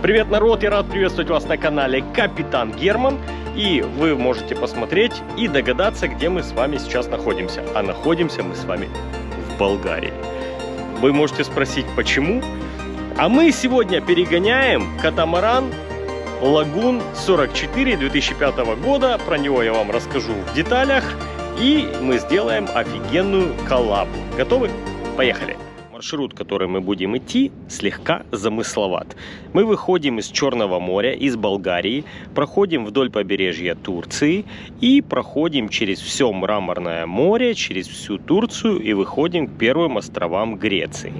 Привет, народ! Я рад приветствовать вас на канале Капитан Герман. И вы можете посмотреть и догадаться, где мы с вами сейчас находимся. А находимся мы с вами в Болгарии. Вы можете спросить, почему? А мы сегодня перегоняем катамаран Лагун 44 2005 года. Про него я вам расскажу в деталях. И мы сделаем офигенную коллабу. Готовы? Поехали! Маршрут, который мы будем идти, слегка замысловат. Мы выходим из Черного моря, из Болгарии, проходим вдоль побережья Турции и проходим через все Мраморное море, через всю Турцию и выходим к первым островам Греции.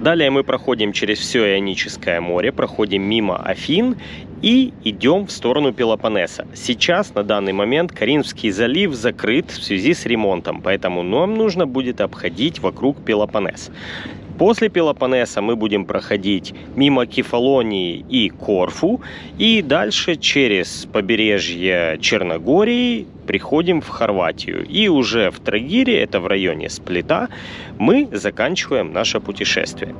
Далее мы проходим через все Ионическое море, проходим мимо Афин и идем в сторону Пелопоннеса. Сейчас, на данный момент, Каринский залив закрыт в связи с ремонтом, поэтому нам нужно будет обходить вокруг Пелопоннес. После Пелопоннеса мы будем проходить мимо Кефалонии и Корфу. И дальше через побережье Черногории приходим в Хорватию. И уже в Трагире, это в районе Сплита, мы заканчиваем наше путешествие.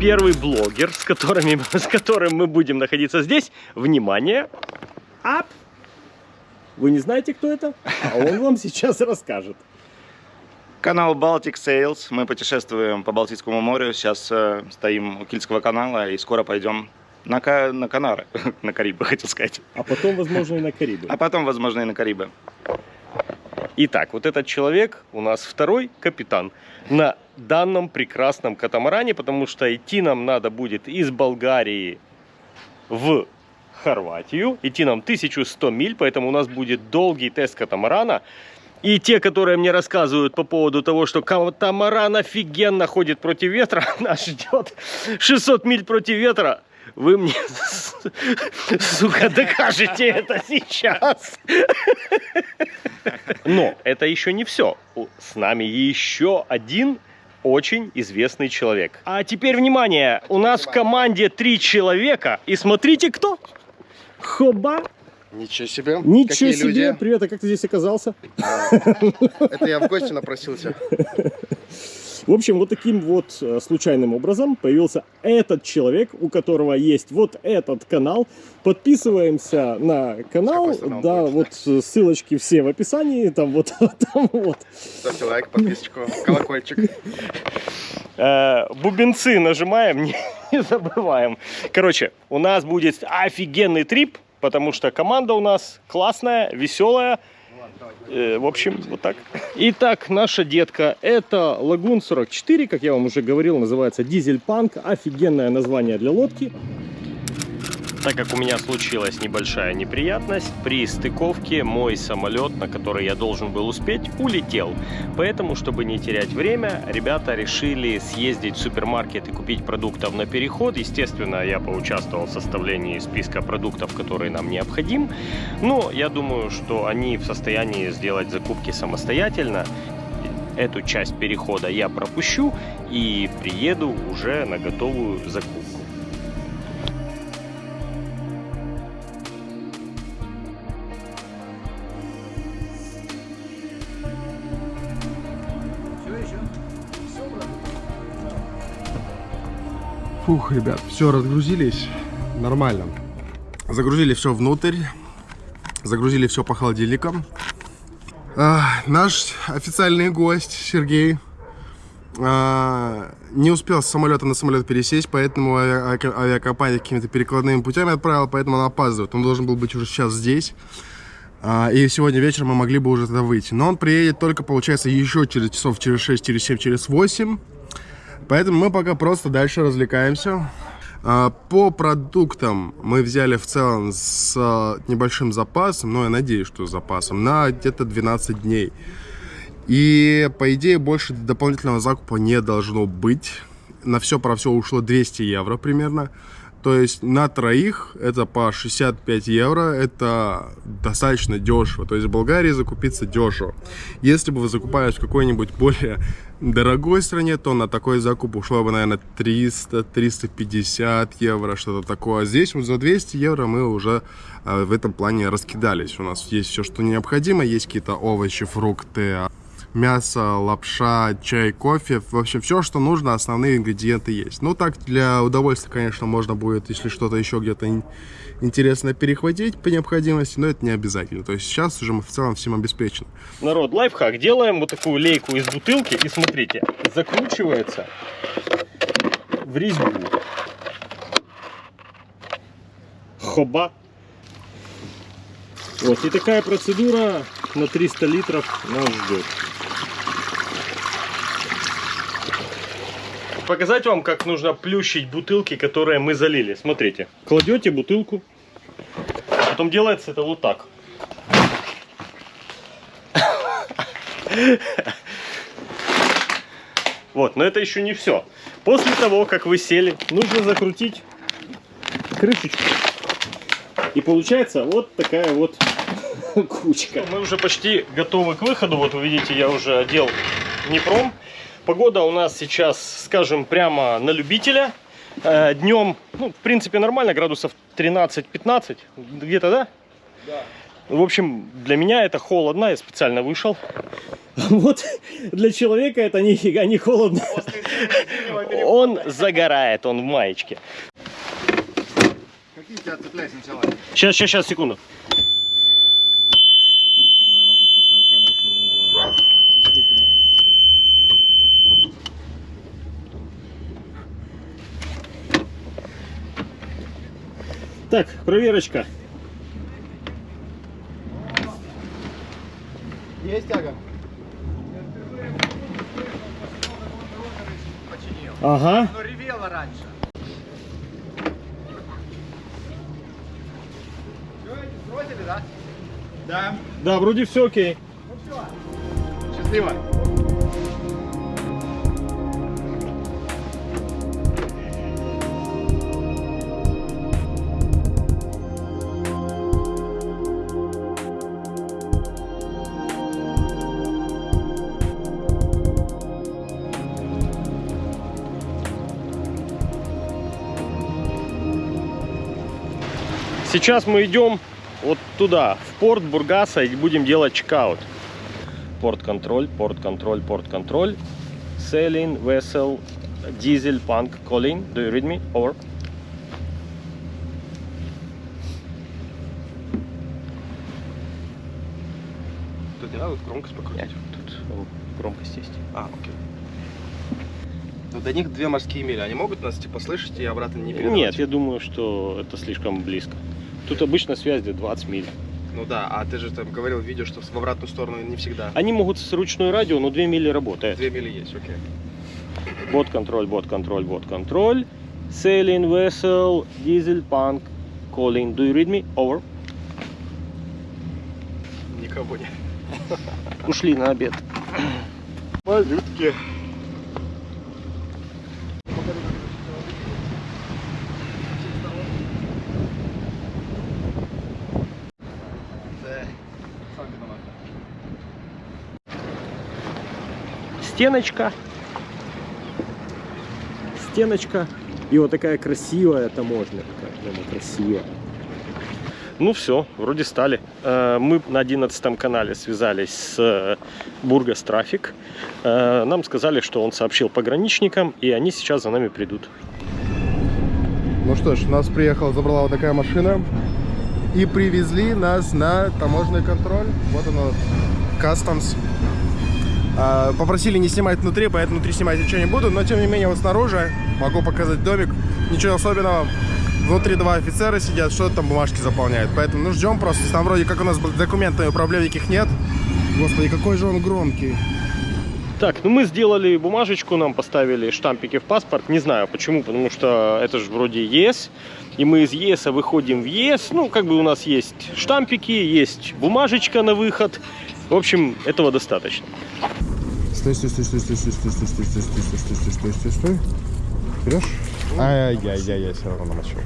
Первый блогер, с, которыми, с которым мы будем находиться здесь. Внимание! Ап! Вы не знаете, кто это? А он вам сейчас расскажет. Канал Baltic Sales. Мы путешествуем по Балтийскому морю. Сейчас э, стоим у Кильского канала и скоро пойдем на, на Канары. на Карибы, хотел сказать. А потом, возможно, и на Карибы. А потом, возможно, и на Карибы. Итак, вот этот человек у нас второй капитан на данном прекрасном катамаране, потому что идти нам надо будет из Болгарии в Хорватию. Идти нам 1100 миль, поэтому у нас будет долгий тест катамарана. И те, которые мне рассказывают по поводу того, что катамаран офигенно ходит против ветра, нас ждет 600 миль против ветра, вы мне, сука, докажете это сейчас. Но это еще не все. С нами еще один очень известный человек. А теперь внимание, у нас в команде три человека. И смотрите, кто? Хоба. Ничего себе. Ничего Какие себе. Люди? Привет, а как ты здесь оказался? Это я в гости напросился. В общем, вот таким вот э, случайным образом появился этот человек, у которого есть вот этот канал. Подписываемся на канал. Да, вот э, ссылочки все в описании. Там вот, там вот. Ставьте лайк, подписочку, колокольчик. Э, бубенцы нажимаем, не забываем. Короче, у нас будет офигенный трип, потому что команда у нас классная, веселая. Э, в общем, вот так. Итак, наша детка, это Лагун 44, как я вам уже говорил, называется Дизель Панк. Офигенное название для лодки так как у меня случилась небольшая неприятность, при стыковке мой самолет, на который я должен был успеть, улетел. Поэтому, чтобы не терять время, ребята решили съездить в супермаркет и купить продуктов на переход. Естественно, я поучаствовал в составлении списка продуктов, которые нам необходим. Но я думаю, что они в состоянии сделать закупки самостоятельно эту часть перехода я пропущу и приеду уже на готовую закупку. Фух, ребят, все, разгрузились. Нормально. Загрузили все внутрь. Загрузили все по холодильникам. А, наш официальный гость Сергей а, не успел с самолета на самолет пересесть, поэтому авиакомпания какими-то перекладными путями отправила, поэтому он опаздывает. Он должен был быть уже сейчас здесь. А, и сегодня вечером мы могли бы уже туда выйти. Но он приедет только, получается, еще через часов через 6, через 7, через 8. Поэтому мы пока просто дальше развлекаемся. А, По продуктам мы взяли в целом с а, небольшим запасом, но я надеюсь, что с запасом, на где-то 12 дней. И, по идее, больше дополнительного закупа не должно быть. На все про все ушло 200 евро примерно. То есть на троих это по 65 евро, это достаточно дешево. То есть в Болгарии закупиться дешево. Если бы вы закупались в какой-нибудь более дорогой стране, то на такой закуп ушло бы, наверное, 300-350 евро, что-то такое. Здесь вот за 200 евро мы уже э, в этом плане раскидались. У нас есть все, что необходимо, есть какие-то овощи, фрукты, мясо, лапша, чай, кофе. В общем, все, что нужно, основные ингредиенты есть. Ну, так, для удовольствия, конечно, можно будет, если что-то еще где-то интересное перехватить по необходимости, но это не обязательно. То есть сейчас уже мы в целом всем обеспечены. Народ, лайфхак. Делаем вот такую лейку из бутылки. И смотрите, закручивается в резьбу. Хоба. Вот, и такая процедура на 300 литров нас ждет. Показать вам, как нужно плющить бутылки, которые мы залили. Смотрите, кладете бутылку, потом делается это вот так. Вот, но это еще не все. После того, как вы сели, нужно закрутить крышечку. И получается вот такая вот кучка. Мы уже почти готовы к выходу. Вот вы видите, я уже одел Днепром. Погода у нас сейчас, скажем, прямо на любителя. Э, Днем, ну, в принципе, нормально, градусов 13-15. Где-то, да? Да. В общем, для меня это холодно, я специально вышел. Вот для человека это нифига не холодно. Он загорает, он в маечке. Какие тебя цепляют сначала? Сейчас, сейчас, сейчас, секунду. Так, проверочка. Есть тяга? Ага. Оно ревело раньше. Сбросили, да? Да. Да, вроде все окей. Счастливо. Сейчас мы идем вот туда, в порт Бургаса, и будем делать чекаут. Порт-контроль, порт-контроль, порт-контроль. Sailing vessel diesel punk calling. Do you read me? Over. Тут не надо громкость покрутить. Нет, тут громкость есть. А, окей. Ну, до них две морские мили. Они могут нас, типа, слышать и обратно не передавать? Нет, я думаю, что это слишком близко. Тут обычно связь где 20 миль. Ну да, а ты же там говорил в видео, что в обратную сторону не всегда. Они могут с ручной радио, но 2 мили работает. Две мили есть, окей. Бот-контроль, бот-контроль, бот-контроль. Sailing vessel, diesel punk calling. Do you read me? Over. Никого нет. Ушли на обед. Малютки. Стеночка. Стеночка. И вот такая красивая таможня. Такая прямо красивая. Ну все, вроде стали. Э, Мы на 11 канале связались с э, Бургас Трафик. Э, Нам сказали, что он сообщил пограничникам, и они сейчас за нами придут. Ну что ж, нас приехала, забрала вот такая машина. И привезли нас на таможенный контроль. Вот оно, Customs. А, Попросили не снимать внутри, поэтому внутри снимать ничего не буду. Но тем не менее, вот снаружи могу показать домик. Ничего особенного. Внутри два офицера сидят, что-то там бумажки заполняют. Поэтому ну ждем просто. Там вроде как у нас с документами проблем никаких нет. Господи, какой же он громкий. Так, ну мы сделали бумажечку, нам поставили штампики в паспорт. Не знаю почему, потому что это же вроде ЕС. И мы из ЕС выходим в ЕС. Ну, как бы у нас есть штампики, есть бумажечка на выход. В общем, этого достаточно. Стой, стой, стой, стой, стой, стой, стой, стой, стой, стой, стой, стой, стой, стой, стой, стой. Берешь? Ай-яй-яй, все равно намочил.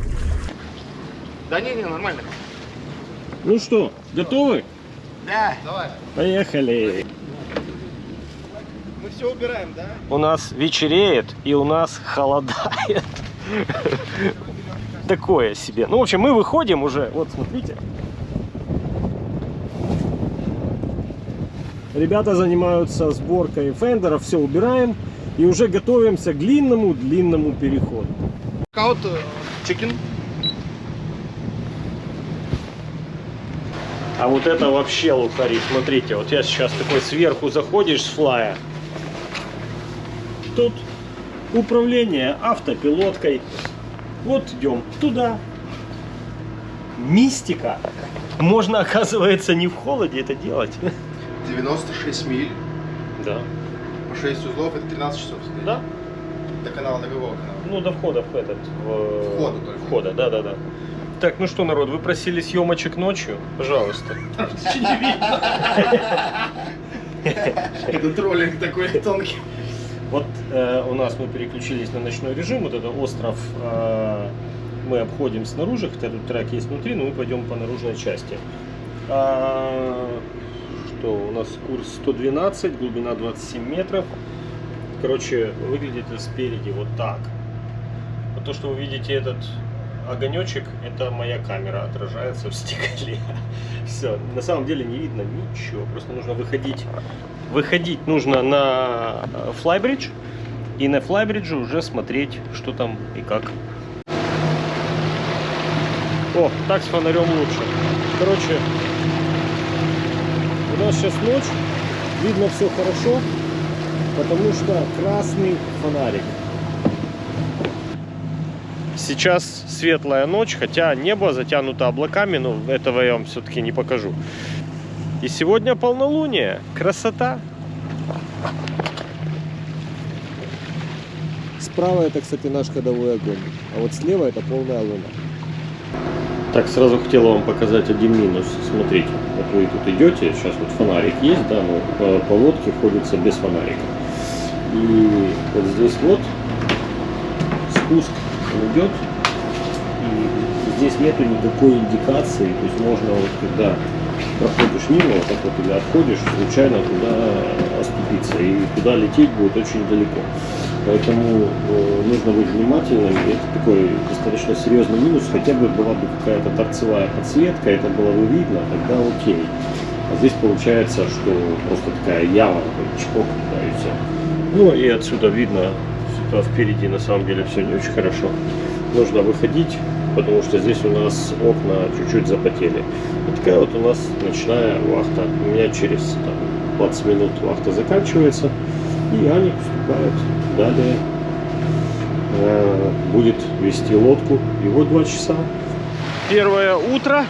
Да не, не, нормально. Ну что, готовы? Да. Давай. Поехали. Мы все убираем, да? У нас вечереет и у нас холодает. Такое себе. Ну, в общем, мы выходим уже. Вот, смотрите. Ребята занимаются сборкой fender ов, все убираем. И уже готовимся к длинному-длинному переходу. Каут chicken. А вот это вообще luxury. Смотрите, вот я сейчас такой сверху заходишь с fly я. Тут управление автопилоткой. Вот идем туда. Мистика. Можно, оказывается, не в холоде это делать. 96 миль Да. по 6 узлов, это 13 часов. стоит. Да? До канала, до какого канала? Ну, до входа в этот. В... Входа только. Входа, да, да, да. Так, ну что, народ, вы просили съемочек ночью? Пожалуйста. Это троллинг такой тонкий. Вот э, у нас мы переключились на ночной режим. Вот это остров э, мы обходим снаружи, хотя тут трек есть внутри, но мы пойдем по наружной части. А, что у нас курс 112, глубина 27 метров. Короче, выглядит это спереди вот так. Вот то, что вы видите этот огонечек, это моя камера отражается в стекле. Все, на самом деле не видно ничего, просто нужно выходить. Выходить нужно на э, флайбридж и на флайбридже уже смотреть, что там и как. О, так с фонарем лучше. Короче, у нас сейчас ночь, видно все хорошо, потому что красный фонарик. Сейчас светлая ночь, хотя небо затянуто облаками, но этого я вам все-таки не покажу. И сегодня полнолуние. Красота. Справа это, кстати, наш ходовой огонь, а вот слева это полная луна. Так, сразу хотела вам показать один минус. Смотрите, вы тут идете, сейчас вот фонарик есть, да, но по, по лодке ходится без фонарика. И вот здесь вот спуск идет, и здесь нету никакой индикации, то есть можно вот когда проходишь мимо, вот так вот или отходишь, случайно туда оступиться, и туда лететь будет очень далеко. Поэтому э, нужно быть внимательным. И это такой достаточно серьезный минус. Хотя бы была бы какая-то торцевая подсветка, это было бы видно, тогда окей. А здесь получается, что просто такая яма, такой чпок, да, и все. Ну и отсюда видно, что впереди на самом деле все не очень хорошо. Нужно выходить, потому что здесь у нас окна чуть-чуть запотели. Вот такая вот у нас ночная вахта. У меня через там, 20 минут вахта заканчивается, и Аня поступает далее. Э, будет вести лодку. Вот два часа. Первое утро.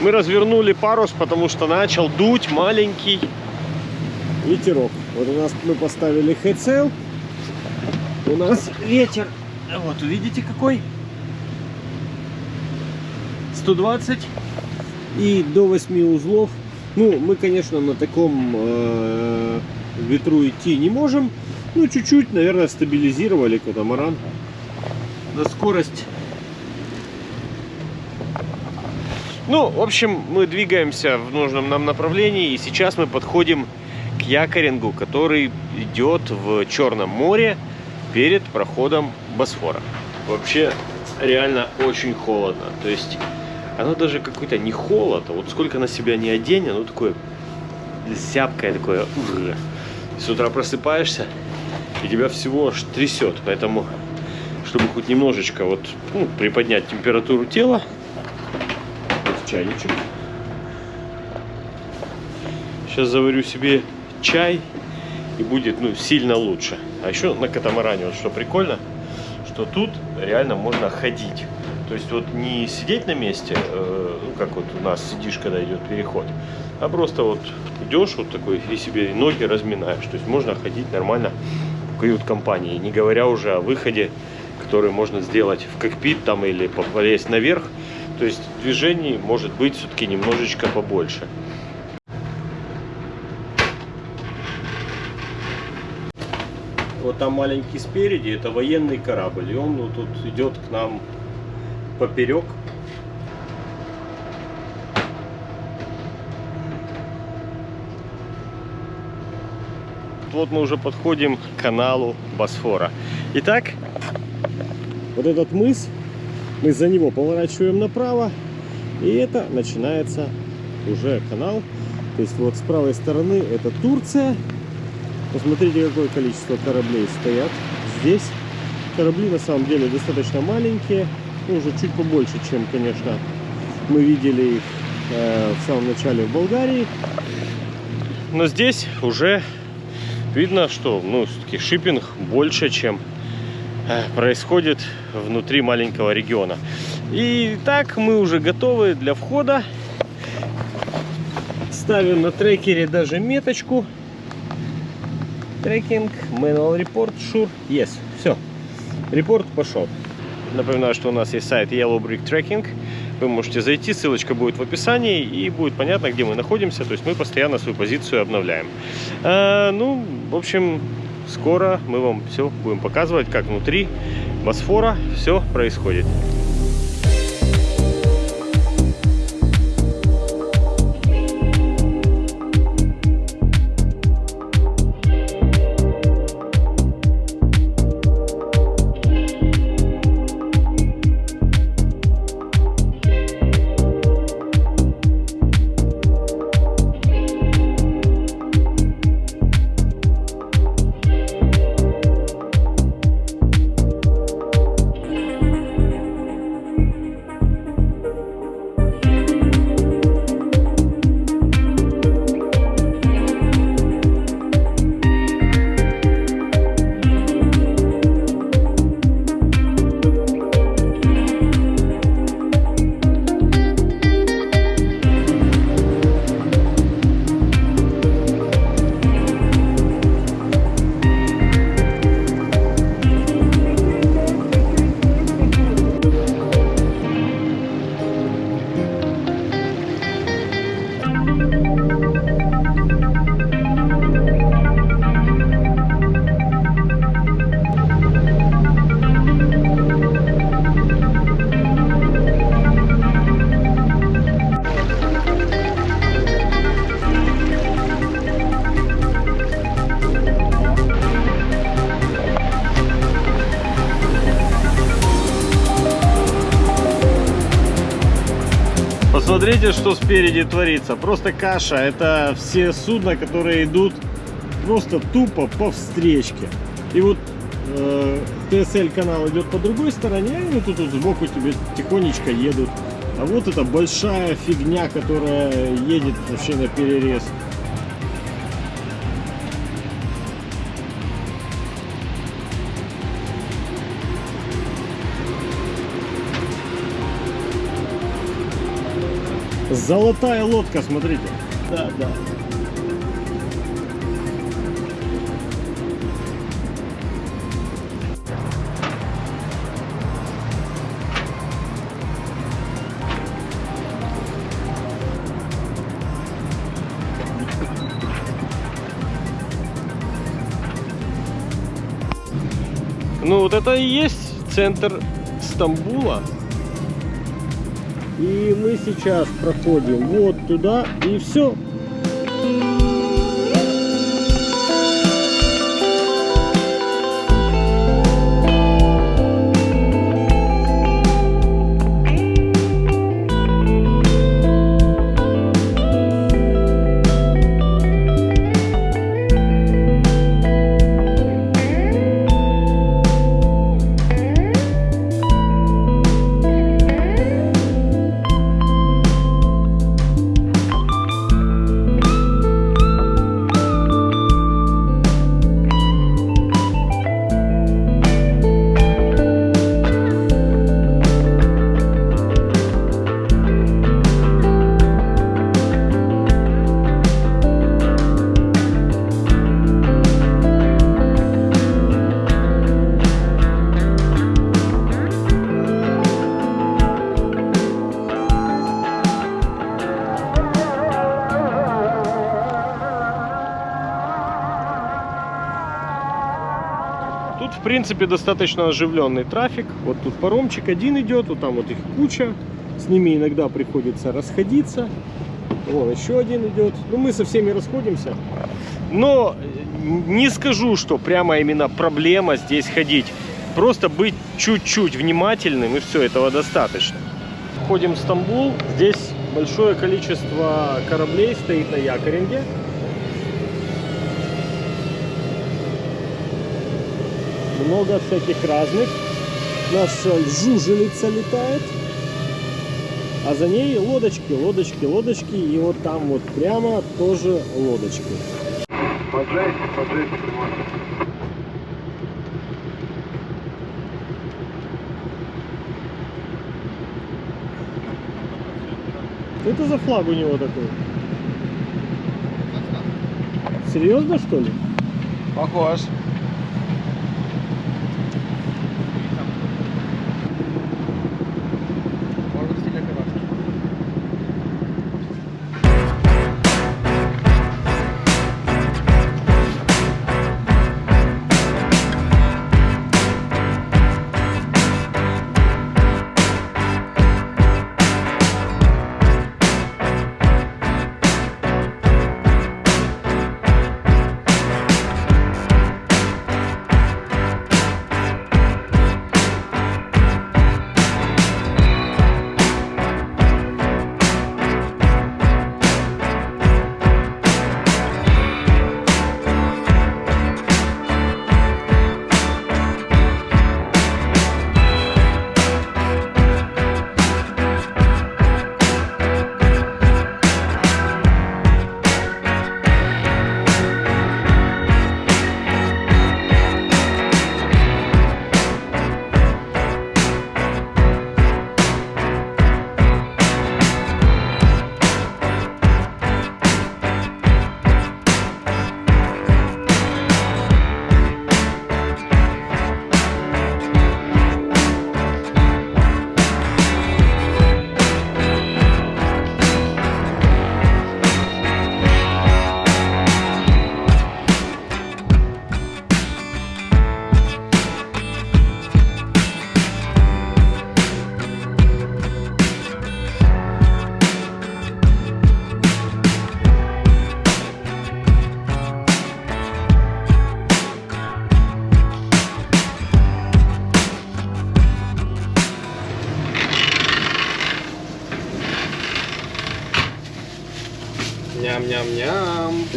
Мы развернули парус, потому что начал дуть маленький ветерок. Вот у нас мы поставили headsail. У нас ветер. Вот увидите какой. 120 и до 8 узлов. Ну, мы, конечно, на таком э, ветру идти не можем. Ну, чуть-чуть, наверное, стабилизировали катамаран. На скорость. Ну, в общем, мы двигаемся в нужном нам направлении. И сейчас мы подходим к якорингу, который идет в Черном море перед проходом Босфора. Вообще, реально очень холодно. То есть, оно даже какой-то не холод, а вот сколько на себя не одень, оно такое зябкое, такое. ух. С утра просыпаешься, и тебя всего аж трясет. Поэтому, чтобы хоть немножечко вот ну, приподнять температуру тела, вот чайничек. Сейчас заварю себе чай и будет ну, сильно лучше. А еще на катамаране, вот что прикольно, что тут реально можно ходить. То есть вот не сидеть на месте, э, как вот у нас сидишь, когда идет переход, а просто вот идешь вот такой и себе ноги разминаешь. То есть можно ходить нормально в кают-компании, не говоря уже о выходе, который можно сделать в кокпит там или полезть наверх. То есть движений может быть все-таки немножечко побольше. Вот там маленький спереди, это военный корабль, и он вот тут идет к нам поперек. Вот мы уже подходим к каналу Босфора. Итак, вот этот мыс, мы за него поворачиваем направо, и это начинается уже канал. То есть вот с правой стороны это Турция, Посмотрите, какое количество кораблей стоят здесь. Корабли на самом деле достаточно маленькие, ну, уже чуть побольше, чем, конечно, мы видели их э, в самом начале в Болгарии. Но здесь уже видно, что ну, все-таки шиппинг больше, чем э, происходит внутри маленького региона. И так мы уже готовы для входа. Ставим на трекере даже меточку Трекинг, manual report, sure, yes. Все, репорт пошел. Напоминаю, что у нас есть сайт Yellow Brick Tracking. Вы можете зайти, ссылочка будет в описании, и будет понятно, где мы находимся. То есть мы постоянно свою позицию обновляем. А, ну, в общем, скоро мы вам все будем показывать, как внутри Босфора все происходит. Посмотрите, что спереди творится. Просто каша. Это все судна, которые идут просто тупо по встречке. И вот э, ТСЛ канал идет по другой стороне, и они тут, тут сбоку тебе тихонечко едут. А вот эта большая фигня, которая едет вообще на перерез. Золотая лодка, смотрите. Да, да. Ну вот это и есть центр Стамбула. И мы сейчас проходим вот туда и все. Принципе, достаточно оживленный трафик. Вот тут паромчик один идет, вот там вот их куча. С ними иногда приходится расходиться. Вон еще один идет. Ну, мы со всеми расходимся. Но э, не скажу, что прямо именно проблема здесь ходить. Просто быть чуть-чуть внимательным, и все, этого достаточно. Входим в Стамбул. Здесь большое количество кораблей стоит на якоринге. Много всяких разных. Наша жужелица летает. А за ней лодочки, лодочки, лодочки. И вот там вот прямо тоже лодочки. Поджайте, поджайте. Что это за флаг у него такой? Серьезно, что ли? Похож.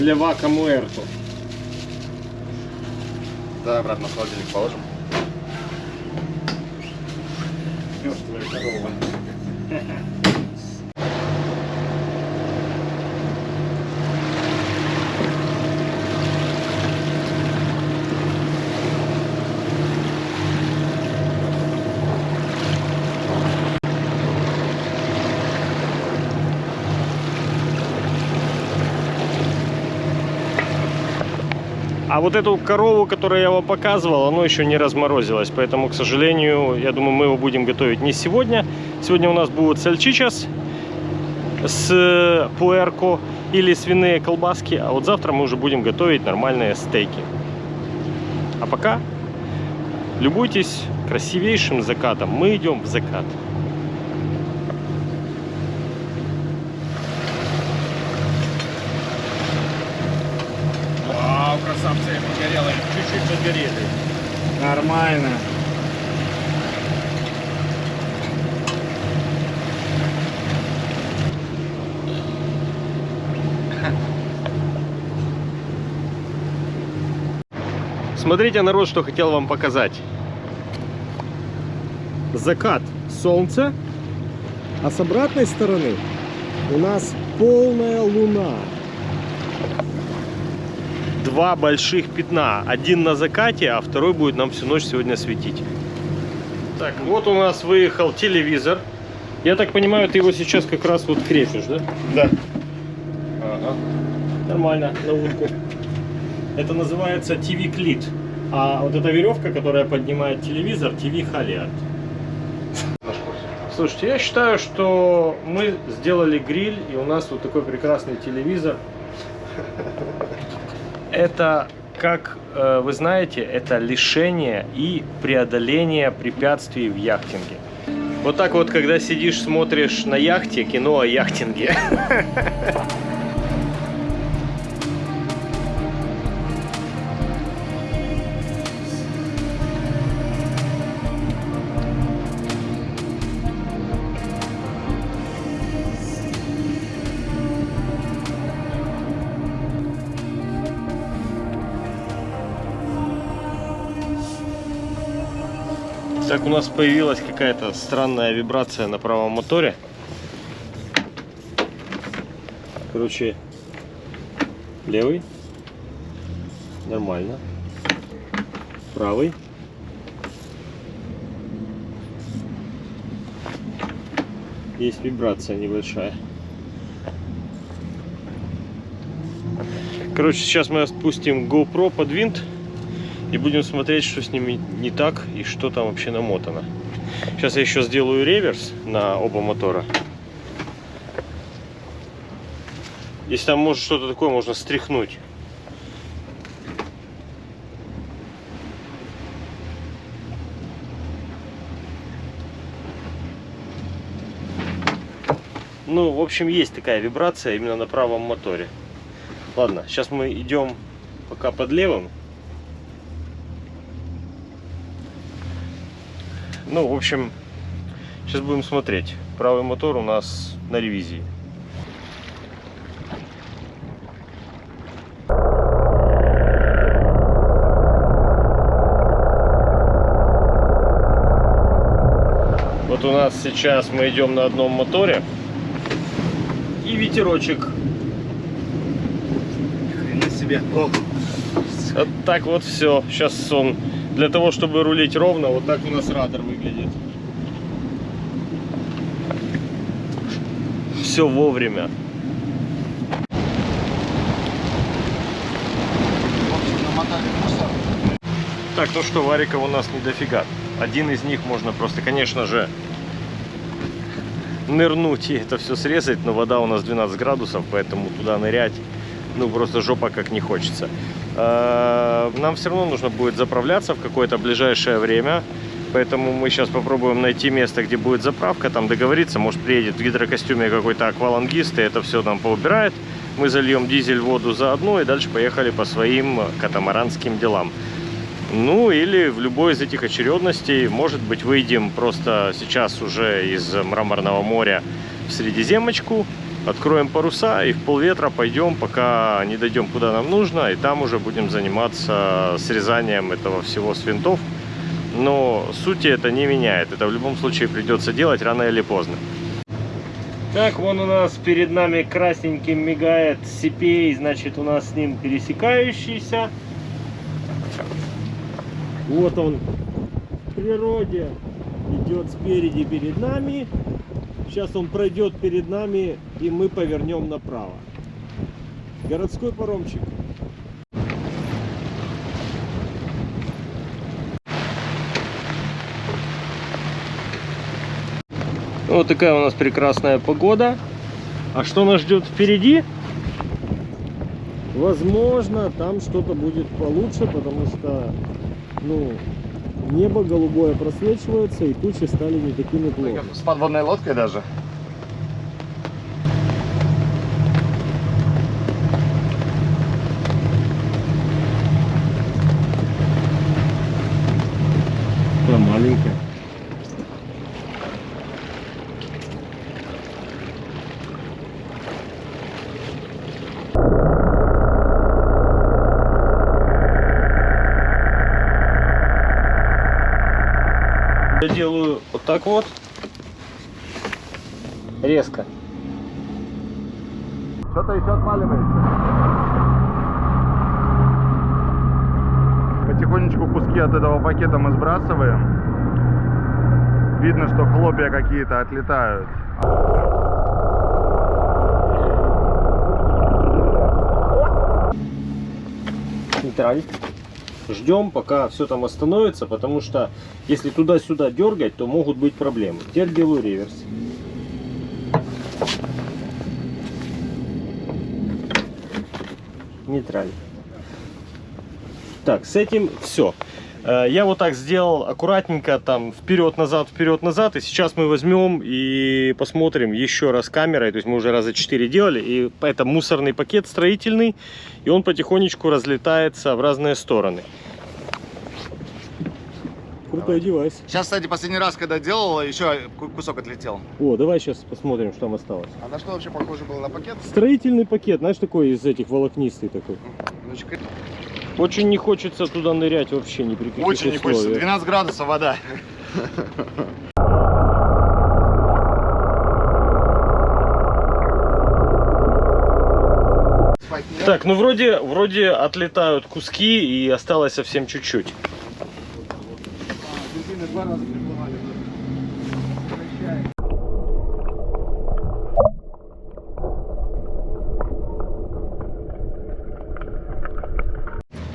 Ням-ням-ням. Левака Муэрто. Да, обратно в холодильник положим. А вот эту корову, которую я вам показывал, оно еще не разморозилось. Поэтому, к сожалению, я думаю, мы его будем готовить не сегодня. Сегодня у нас будут сальчичас с пуэрко или свиные колбаски. А вот завтра мы уже будем готовить нормальные стейки. А пока любуйтесь красивейшим закатом. Мы идем в закат. Чуть-чуть загорели. Нормально. Смотрите, народ, что хотел вам показать. Закат солнца, а с обратной стороны у нас полная луна. Два больших пятна. Один на закате, а второй будет нам всю ночь сегодня светить. Так, вот у нас выехал телевизор. Я так понимаю, ты его сейчас как раз вот крепишь, да? Да. Ага. Нормально, на улку. Это называется TV клит. А вот эта веревка, которая поднимает телевизор, TV халиард. Слушайте, я считаю, что мы сделали гриль, и у нас вот такой прекрасный телевизор. Это как э, вы знаете, это лишение и преодоление препятствий в яхтинге. Вот так вот, когда сидишь, смотришь на яхте кино о яхтинге. Так, у нас появилась какая-то странная вибрация на правом моторе. Короче, левый. Нормально. Правый. Есть вибрация небольшая. Короче, сейчас мы спустим GoPro под винт и будем смотреть, что с ними не так и что там вообще намотано. Сейчас я еще сделаю реверс на оба мотора. Если там может что-то такое, можно стряхнуть. Ну, в общем, есть такая вибрация именно на правом моторе. Ладно, сейчас мы идем пока под левым. Ну, в общем, сейчас будем смотреть. Правый мотор у нас на ревизии. Вот у нас сейчас мы идем на одном моторе. И ветерочек. Хрена себе. Ох. Вот так вот все. Сейчас он для того, чтобы рулить ровно, вот так у нас радar выглядит. Все вовремя. Так, ну что, вариков у нас не дофига. Один из них можно просто, конечно же, нырнуть и это все срезать, но вода у нас 12 градусов, поэтому туда нырять, ну просто жопа как не хочется. А, нам все равно нужно будет заправляться в какое-то ближайшее время, поэтому мы сейчас попробуем найти место, где будет заправка, там договориться, может приедет в гидрокостюме какой-то аквалангист и это все нам поубирает. Мы зальем дизель, воду заодно и дальше поехали по своим катамаранским делам. Ну или в любой из этих очередностей, может быть, выйдем просто сейчас уже из Мраморного моря в Средиземочку, откроем паруса и в полветра пойдем, пока не дойдем куда нам нужно, и там уже будем заниматься срезанием этого всего с винтов. Но сути это не меняет, это в любом случае придется делать рано или поздно. Так, вон у нас перед нами красненьким мигает сипей, значит у нас с ним пересекающийся. Вот он в природе идет спереди перед нами. Сейчас он пройдет перед нами и мы повернем направо. Городской паромчик. Вот такая у нас прекрасная погода. А что нас ждет впереди? Возможно, там что-то будет получше, потому что ну, небо голубое просвечивается, и тучи стали не такими плотными. С подводной лодкой даже. Она маленькая. Я вот. Резко. Что-то еще отваливается. Потихонечку куски от этого пакета мы сбрасываем. Видно, что хлопья какие-то отлетают. нейтраль. Ждем, пока все там остановится, потому что если туда-сюда дергать, то могут быть проблемы. Теперь делаю реверс. Нейтраль. Так, с этим все. Я вот так сделал аккуратненько, там, вперед-назад, вперед-назад. И сейчас мы возьмем и посмотрим еще раз камерой. То есть мы уже раза 4 делали. И это мусорный пакет строительный. И он потихонечку разлетается в разные стороны. Крутой девайс. Сейчас, кстати, последний раз, когда делал, еще ку- кусок отлетел. О, давай сейчас посмотрим, что там осталось. А на что вообще похоже было на пакет? Строительный пакет, знаешь, такой из этих волокнистый такой. Очень не хочется туда нырять вообще ни при каких Очень не хочется. условиях. 12 градусов вода. Так, ну вроде, вроде отлетают куски и осталось совсем чуть-чуть. Дельфины два раза приплывали.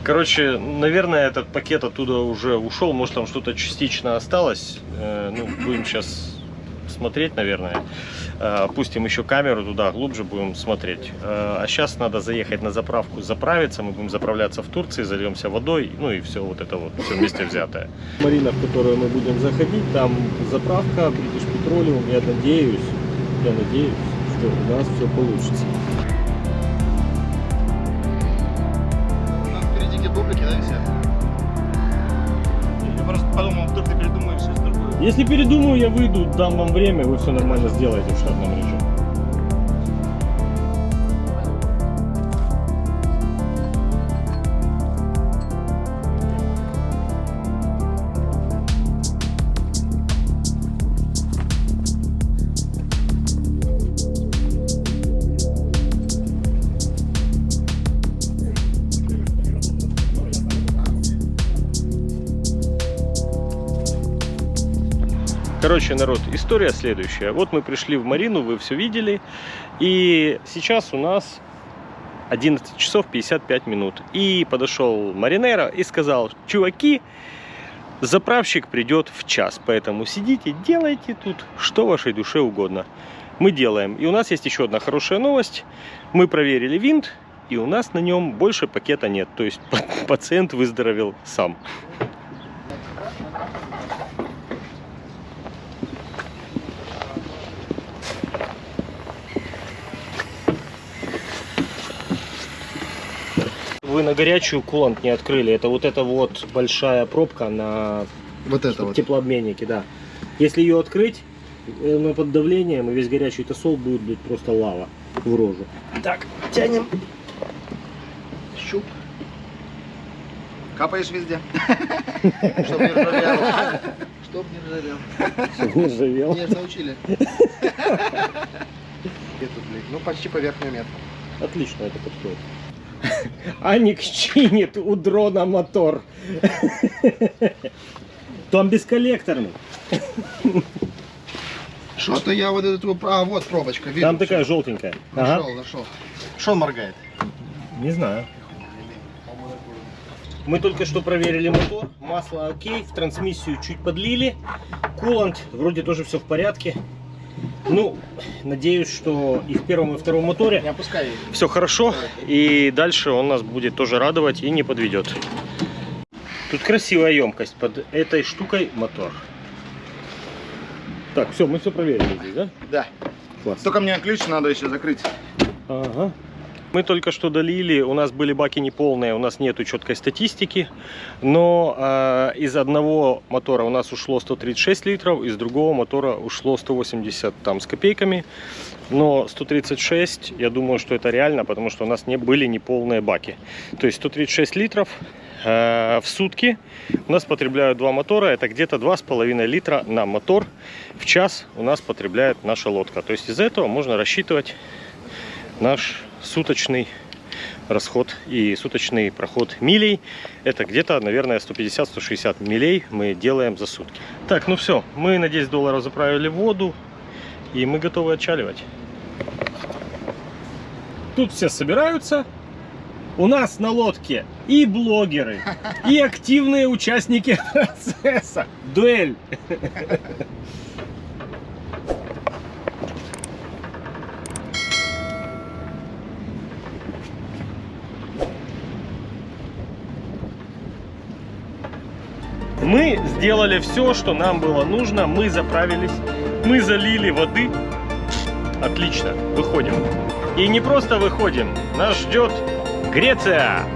Короче, наверное, этот пакет оттуда уже ушел. Может, там что-то частично осталось. Э, ну, будем сейчас смотреть, наверное. Э, Опустим еще камеру туда, глубже будем смотреть. Э, А сейчас надо заехать на заправку, заправиться. Мы будем заправляться в Турции, зальемся водой. Ну и все вот это вот, все вместе взятое. Марина, в которую мы будем заходить, там заправка British Petroleum. Я надеюсь, я надеюсь, что у нас все получится. Если передумаю, я выйду, дам вам время, вы все нормально сделаете в штатном режиме. Короче, народ, история следующая. Вот мы пришли в Марину, вы все видели. И сейчас у нас 11 часов 55 минут. И подошел Маринера и сказал, чуваки, заправщик придет в час. Поэтому сидите, делайте тут, что вашей душе угодно. Мы делаем. И у нас есть еще одна хорошая новость. Мы проверили винт, и у нас на нем больше пакета нет. То есть пациент выздоровел сам. Вы на горячую кулант не открыли. Это вот эта вот большая пробка на Вот это вот. теплообменнике, да. Если ее открыть, э, ну, под давлением, и весь горячий тосол будет блядь, просто лава в рожу. Так, тянем. Щуп. Капаешь везде. Чтоб не ржавел. Чтоб не ржавел. Не ржавел. Меня научили. Где тут, блядь? Ну, почти по верхнюю метку. Отлично это подходит. Аник чинит у дрона мотор. Там бесколлекторный. Что-то я вот эту... А, вот пробочка. Видно, Там такая всё. желтенькая. Ага. Нашел, нашел. Что он моргает? Не знаю. Мы только что проверили мотор. Масло окей, в трансмиссию чуть подлили. Кулант вроде тоже все в порядке. Ну, надеюсь, что и в первом, и втором моторе все хорошо. И дальше он нас будет тоже радовать и не подведет. Тут красивая емкость. Под этой штукой мотор. Так, все, мы все проверили здесь, да? Да. Класс. Только мне ключ надо еще закрыть. Ага. Мы только что долили, у нас были баки неполные, у нас нету четкой статистики, но э, из одного мотора у нас ушло 136 литров, из другого мотора ушло 180 там с копейками, но 136, я думаю, что это реально, потому что у нас не были неполные баки. То есть 136 литров э, в сутки у нас потребляют два мотора, это где-то 2,5 литра на мотор в час у нас потребляет наша лодка. То есть из этого можно рассчитывать наш суточный расход и суточный проход милей. Это где-то, наверное, 150-160 милей мы делаем за сутки. Так, ну все, мы на 10 долларов заправили воду и мы готовы отчаливать. Тут все собираются. У нас на лодке и блогеры, и активные участники процесса. Дуэль. Мы сделали все, что нам было нужно. Мы заправились, мы залили воды. Отлично, выходим. И не просто выходим, нас ждет Греция.